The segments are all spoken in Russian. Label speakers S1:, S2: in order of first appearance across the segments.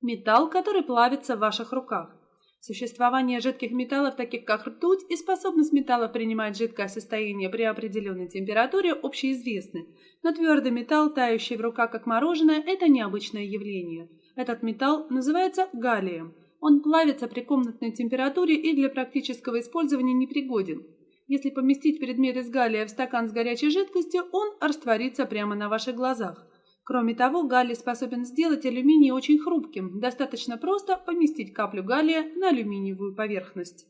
S1: Металл, который плавится в ваших руках. Существование жидких металлов, таких как ртуть, и способность металла принимать жидкое состояние при определенной температуре общеизвестны, но твердый металл, тающий в руках как мороженое, это необычное явление. Этот металл называется галлием. Он плавится при комнатной температуре и для практического использования непригоден. Если поместить предмет из галлия в стакан с горячей жидкостью, он растворится прямо на ваших глазах. Кроме того, галлий способен сделать алюминий очень хрупким. Достаточно просто поместить каплю галлия на алюминиевую поверхность.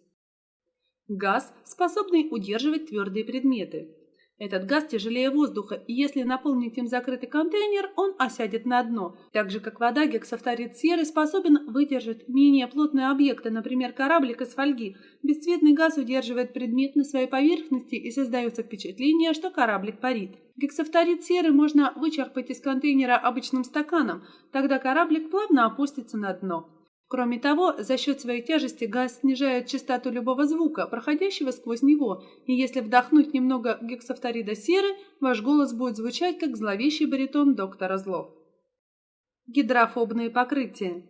S1: Газ, способный удерживать твердые предметы. Этот газ тяжелее воздуха, и если наполнить им закрытый контейнер, он осядет на дно. Так же, как вода, гексафторид серы способен выдержать менее плотные объекты, например, кораблик из фольги. Бесцветный газ удерживает предмет на своей поверхности и создается впечатление, что кораблик парит. Гексафторид серы можно вычерпать из контейнера обычным стаканом, тогда кораблик плавно опустится на дно. Кроме того, за счет своей тяжести газ снижает частоту любого звука, проходящего сквозь него, и если вдохнуть немного гексафторида серы, ваш голос будет звучать как зловещий баритон доктора Зло. Гидрофобные покрытия.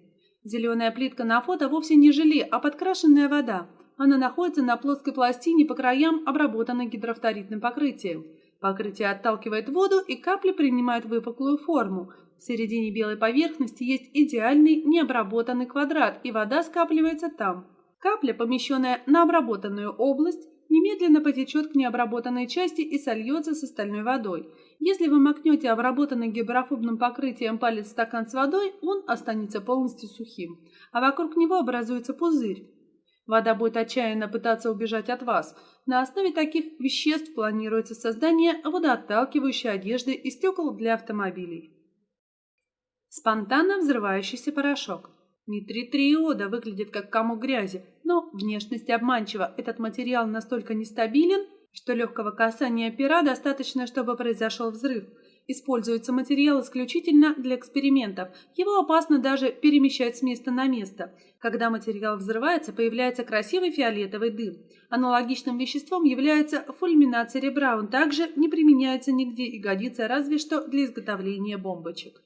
S1: Зеленая плитка на фото вовсе не желе, а подкрашенная вода. Она находится на плоской пластине по краям, обработанной гидрофторидным покрытием. Покрытие отталкивает воду, и капли принимают выпуклую форму, в середине белой поверхности есть идеальный необработанный квадрат, и вода скапливается там. Капля, помещенная на обработанную область, немедленно потечет к необработанной части и сольется с остальной водой. Если вы макнете обработанный гидрофобным покрытием палец в стакан с водой, он останется полностью сухим, а вокруг него образуется пузырь. Вода будет отчаянно пытаться убежать от вас. На основе таких веществ планируется создание водоотталкивающей одежды и стекол для автомобилей. Спонтанно взрывающийся порошок. Нитрит триода выглядит как комок грязи, но внешность обманчива. Этот материал настолько нестабилен, что легкого касания пера достаточно, чтобы произошел взрыв. Используется материал исключительно для экспериментов. Его опасно даже перемещать с места на место. Когда материал взрывается, появляется красивый фиолетовый дым. Аналогичным веществом является фульминат серебра. Он также не применяется нигде и годится разве что для изготовления бомбочек.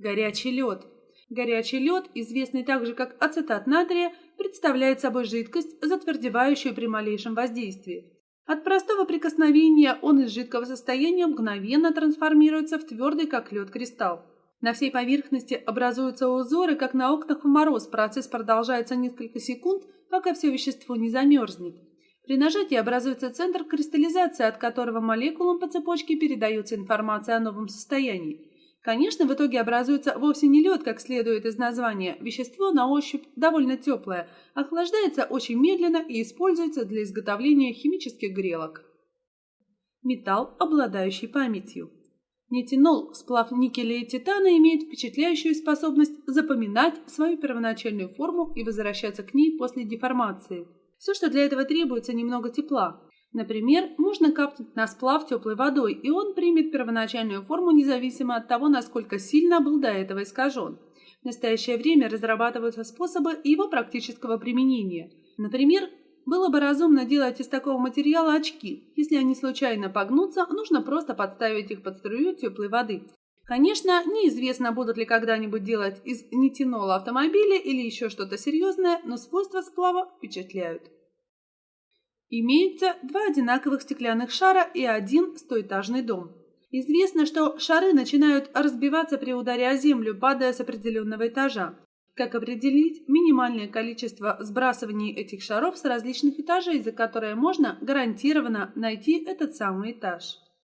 S1: Горячий лед. Горячий лед, известный также как ацетат натрия, представляет собой жидкость, затвердевающую при малейшем воздействии. От простого прикосновения он из жидкого состояния мгновенно трансформируется в твердый, как лед, кристалл. На всей поверхности образуются узоры, как на окнах в мороз. Процесс продолжается несколько секунд, пока все вещество не замерзнет. При нажатии образуется центр кристаллизации, от которого молекулам по цепочке передается информация о новом состоянии. Конечно, в итоге образуется вовсе не лед, как следует из названия. Вещество на ощупь довольно теплое, охлаждается очень медленно и используется для изготовления химических грелок. Металл, обладающий памятью. Нитинол, сплав никеля и титана, имеет впечатляющую способность запоминать свою первоначальную форму и возвращаться к ней после деформации. Все, что для этого требуется, немного тепла. Например, можно капнуть на сплав теплой водой, и он примет первоначальную форму независимо от того, насколько сильно был до этого искажен. В настоящее время разрабатываются способы его практического применения. Например, было бы разумно делать из такого материала очки. Если они случайно погнутся, нужно просто подставить их под струю теплой воды. Конечно, неизвестно, будут ли когда-нибудь делать из нитинола автомобили или еще что-то серьезное, но свойства сплава впечатляют. Имеется два одинаковых стеклянных шара и один стоэтажный дом. Известно, что шары начинают разбиваться при ударе о землю, падая с определенного этажа. Как определить минимальное количество сбрасываний этих шаров с различных этажей, за которое можно гарантированно найти этот самый этаж?